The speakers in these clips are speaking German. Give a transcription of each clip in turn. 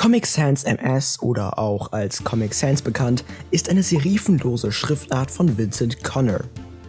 Comic Sans MS oder auch als Comic Sans bekannt, ist eine serifenlose Schriftart von Vincent Connor.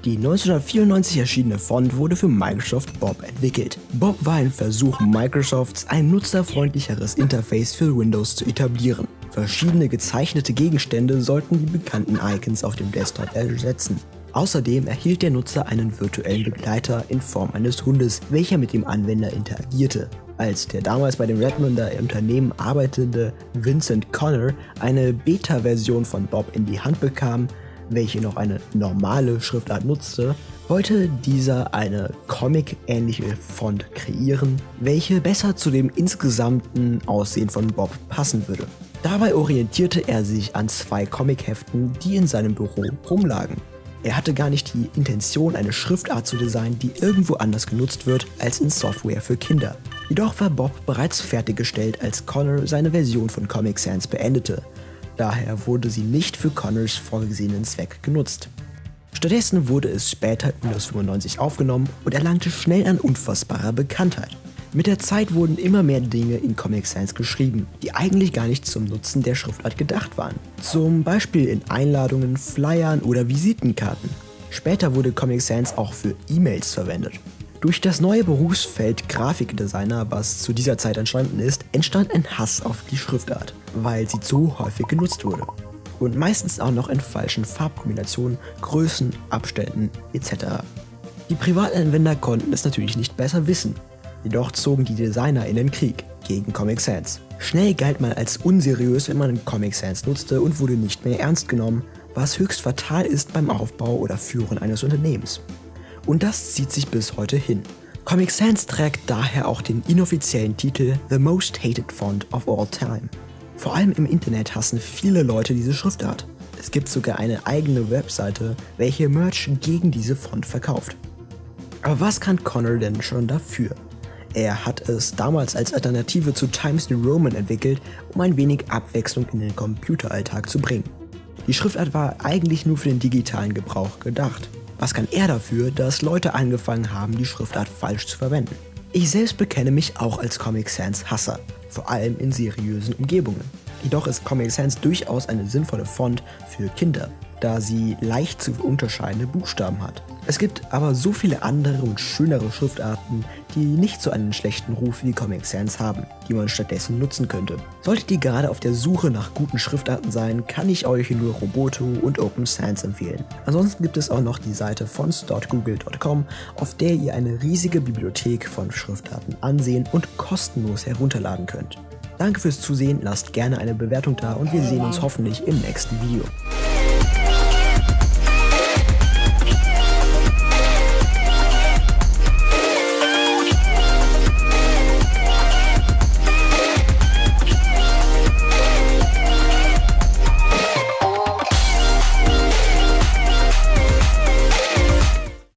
Die 1994 erschienene Font wurde für Microsoft Bob entwickelt. Bob war ein Versuch Microsofts, ein nutzerfreundlicheres Interface für Windows zu etablieren. Verschiedene gezeichnete Gegenstände sollten die bekannten Icons auf dem Desktop ersetzen. Außerdem erhielt der Nutzer einen virtuellen Begleiter in Form eines Hundes, welcher mit dem Anwender interagierte. Als der damals bei dem Redmonder Unternehmen arbeitende Vincent Connor eine Beta-Version von Bob in die Hand bekam, welche noch eine normale Schriftart nutzte, wollte dieser eine Comic-ähnliche Font kreieren, welche besser zu dem insgesamten Aussehen von Bob passen würde. Dabei orientierte er sich an zwei Comic-Heften, die in seinem Büro rumlagen. Er hatte gar nicht die Intention, eine Schriftart zu designen, die irgendwo anders genutzt wird als in Software für Kinder. Jedoch war Bob bereits fertiggestellt, als Connor seine Version von Comic Sans beendete. Daher wurde sie nicht für Connors vorgesehenen Zweck genutzt. Stattdessen wurde es später in Windows 95 aufgenommen und erlangte schnell an unfassbarer Bekanntheit. Mit der Zeit wurden immer mehr Dinge in Comic Sans geschrieben, die eigentlich gar nicht zum Nutzen der Schriftart gedacht waren. Zum Beispiel in Einladungen, Flyern oder Visitenkarten. Später wurde Comic Sans auch für E-Mails verwendet. Durch das neue Berufsfeld Grafikdesigner, was zu dieser Zeit entstanden ist, entstand ein Hass auf die Schriftart, weil sie zu häufig genutzt wurde. Und meistens auch noch in falschen Farbkombinationen, Größen, Abständen etc. Die Privatanwender konnten es natürlich nicht besser wissen Jedoch zogen die Designer in den Krieg gegen Comic Sans. Schnell galt man als unseriös, wenn man Comic Sans nutzte und wurde nicht mehr ernst genommen, was höchst fatal ist beim Aufbau oder Führen eines Unternehmens. Und das zieht sich bis heute hin. Comic Sans trägt daher auch den inoffiziellen Titel The Most Hated Font of All Time. Vor allem im Internet hassen viele Leute diese Schriftart. Es gibt sogar eine eigene Webseite, welche Merch gegen diese Font verkauft. Aber was kann Connor denn schon dafür? Er hat es damals als Alternative zu Times New Roman entwickelt, um ein wenig Abwechslung in den Computeralltag zu bringen. Die Schriftart war eigentlich nur für den digitalen Gebrauch gedacht. Was kann er dafür, dass Leute angefangen haben, die Schriftart falsch zu verwenden? Ich selbst bekenne mich auch als Comic Sans Hasser, vor allem in seriösen Umgebungen. Jedoch ist Comic Sans durchaus eine sinnvolle Font für Kinder, da sie leicht zu unterscheidende Buchstaben hat. Es gibt aber so viele andere und schönere Schriftarten, die nicht so einen schlechten Ruf wie Comic Sans haben, die man stattdessen nutzen könnte. Solltet ihr gerade auf der Suche nach guten Schriftarten sein, kann ich euch nur Roboto und Open Sans empfehlen. Ansonsten gibt es auch noch die Seite fonts.google.com, auf der ihr eine riesige Bibliothek von Schriftarten ansehen und kostenlos herunterladen könnt. Danke fürs Zusehen, lasst gerne eine Bewertung da und wir sehen uns hoffentlich im nächsten Video.